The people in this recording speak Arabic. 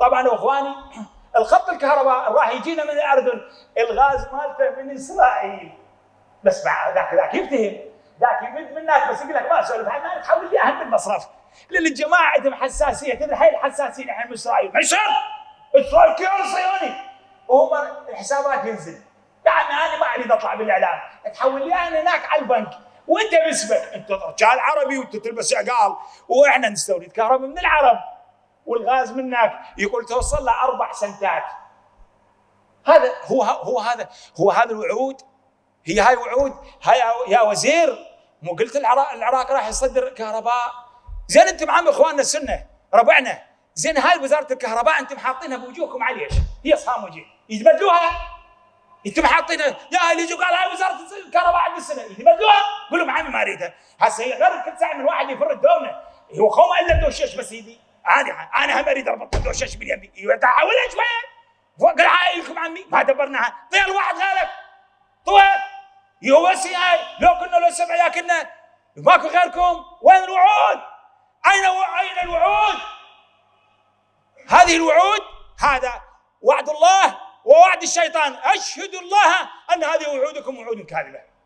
طبعا إخواني الخط الكهرباء راح يجينا من الأردن. الغاز مالته من إسرائيل. بس ذاك ذاك يفتهم. ذاك يمد منك بس يقول لك ما أسولف. ما تحول لي اهم المصرف لأن الجماعة عندهم حساسية. تدري هاي الحساسية إحنا من إسرائيل. ما يصير؟ إسرائيل كيان صهيوني وهم الحسابات ينزل. يعني أنا ما أريد أطلع بالإعلام. تحول لي أنا هناك على البنك. وأنت باسمك. أنت رجال عربي وأنت تلبس عقال. وإحنا نستورد كهرباء من العرب. والغاز منك. يقول توصل له أربع سنتات. هذا هو هو هذا هو هذا الوعود. هي هاي وعود. هاي يا وزير مو قلت العراق, العراق راح يصدر كهرباء زين أنتم عم إخواننا السنة ربعنا. زين هاي وزارة الكهرباء أنتم حاطينها بوجوهكم على ليش؟ هي صهام وجه يتبدلوها؟ أنتم حاطينها؟ يا اللي يجوا قال هاي وزارة الكهرباء عند السنة. يتبدلوها؟ قول لهم عمي ما أريدها. هسه هي غير كل ساعة من واحد يفرد دومه هو خوم إلا دوشش بس يدي. أنا أنا هم أريد اربط دوشش باليمين حاولها شوية قال عائلكم عمي. ما دبرناها. طير واحد غيرك. طويل يوسي هاي لو كنا لو سبع ياكلنا ماكو غيركم. وين الوعود؟ أين أين الوعود؟ هذه الوعود هذا وعد الله ووعد الشيطان. أشهد الله أن هذه وعودكم وعود كاذبة.